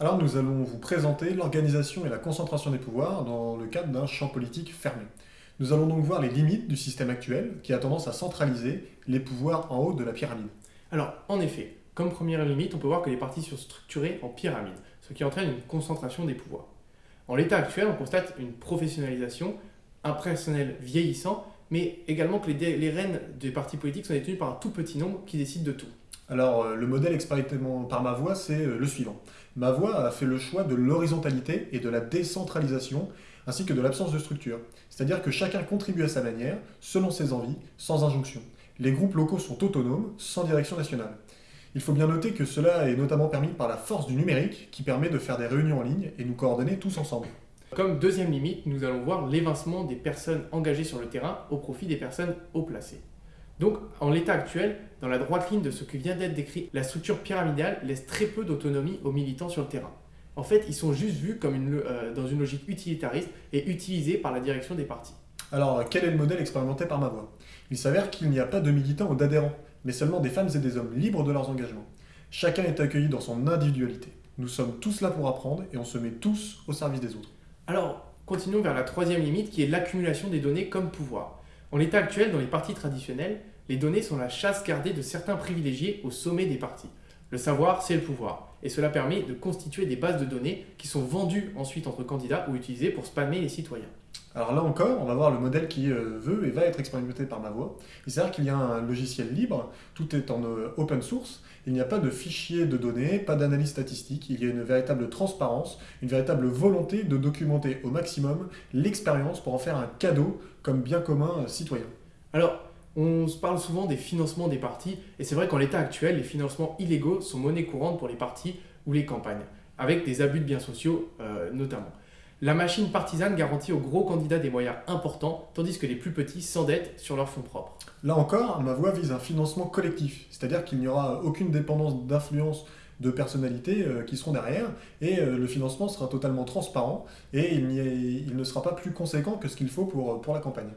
Alors nous allons vous présenter l'organisation et la concentration des pouvoirs dans le cadre d'un champ politique fermé. Nous allons donc voir les limites du système actuel qui a tendance à centraliser les pouvoirs en haut de la pyramide. Alors, en effet, comme première limite, on peut voir que les partis sont structurés en pyramide, ce qui entraîne une concentration des pouvoirs. En l'état actuel, on constate une professionnalisation, un personnel vieillissant, mais également que les, rênes des partis politiques sont détenues par un tout petit nombre qui décide de tout. Alors, euh, le modèle expérimenté par ma voix, c'est euh, le suivant. Ma voix a fait le choix de l'horizontalité et de la décentralisation, ainsi que de l'absence de structure. C'est-à-dire que chacun contribue à sa manière, selon ses envies, sans injonction. Les groupes locaux sont autonomes, sans direction nationale. Il faut bien noter que cela est notamment permis par la force du numérique, qui permet de faire des réunions en ligne et nous coordonner tous ensemble. Comme deuxième limite, nous allons voir l'évincement des personnes engagées sur le terrain au profit des personnes haut placées. Donc, en l'état actuel, dans la droite ligne de ce qui vient d'être décrit, la structure pyramidale laisse très peu d'autonomie aux militants sur le terrain. En fait, ils sont juste vus comme une, euh, dans une logique utilitariste et utilisés par la direction des partis. Alors, quel est le modèle expérimenté par ma voix? Il s'avère qu'il n'y a pas de militants ou d'adhérents, mais seulement des femmes et des hommes libres de leurs engagements. Chacun est accueilli dans son individualité. Nous sommes tous là pour apprendre et on se met tous au service des autres. Alors, continuons vers la troisième limite qui est l'accumulation des données comme pouvoir. En l'état actuel, dans les partis traditionnels, les données sont la chasse gardée de certains privilégiés au sommet des partis. Le savoir, c'est le pouvoir, et cela permet de constituer des bases de données qui sont vendues ensuite entre candidats ou utilisées pour spammer les citoyens. Alors là encore, on va voir le modèle qui euh, veut et va être expérimenté par ma voix. Il s'avère qu'il y a un logiciel libre, tout est en euh, open source, il n'y a pas de fichier de données, pas d'analyse statistique, il y a une véritable transparence, une véritable volonté de documenter au maximum l'expérience pour en faire un cadeau comme bien commun euh, citoyen. Alors, on parle souvent des financements des partis, et c'est vrai qu'en l'état actuel, les financements illégaux sont monnaie courante pour les partis ou les campagnes, avec des abus de biens sociaux notamment. La machine partisane garantit aux gros candidats des moyens importants, tandis que les plus petits s'endettent sur leurs fonds propres. Là encore, ma voix vise un financement collectif, c'est-à-dire qu'il n'y aura aucune dépendance d'influence de personnalités euh, qui seront derrière, et euh, le financement sera totalement transparent, et il, ne sera pas plus conséquent que ce qu'il faut pour la campagne.